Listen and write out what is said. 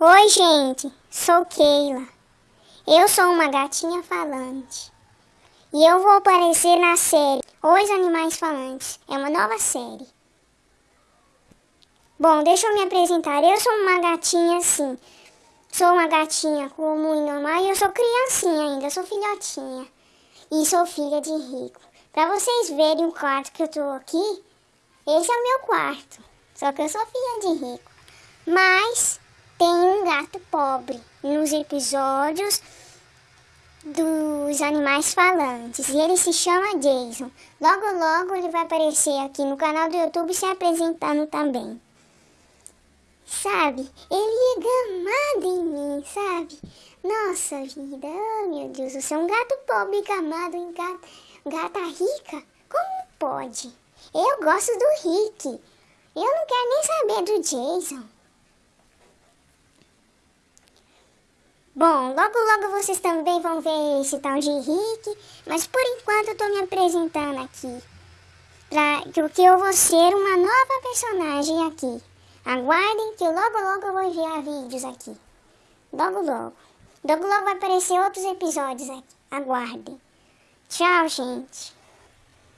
Oi, gente, sou Keila. Eu sou uma gatinha falante. E eu vou aparecer na série Os Animais Falantes. É uma nova série. Bom, deixa eu me apresentar. Eu sou uma gatinha assim. Sou uma gatinha comum e normal e eu sou criancinha ainda, sou filhotinha. E sou filha de rico. Pra vocês verem o quarto que eu tô aqui, esse é o meu quarto. Só que eu sou filha de rico. Mas tem um gato pobre nos episódios dos animais falantes e ele se chama Jason. Logo, logo ele vai aparecer aqui no canal do YouTube se apresentando também. Sabe, ele é gamado em mim, sabe? Nossa vida, oh meu Deus, você é um gato pobre gamado em gata, gata rica? Como pode? Eu gosto do Rick. Eu não quero nem saber do Jason. Bom, logo logo vocês também vão ver esse tal de Rick, mas por enquanto eu tô me apresentando aqui. Pra, porque eu vou ser uma nova personagem aqui. Aguardem que logo logo eu vou enviar vídeos aqui. Logo logo. Logo logo vai aparecer outros episódios aqui. Aguardem. Tchau, gente.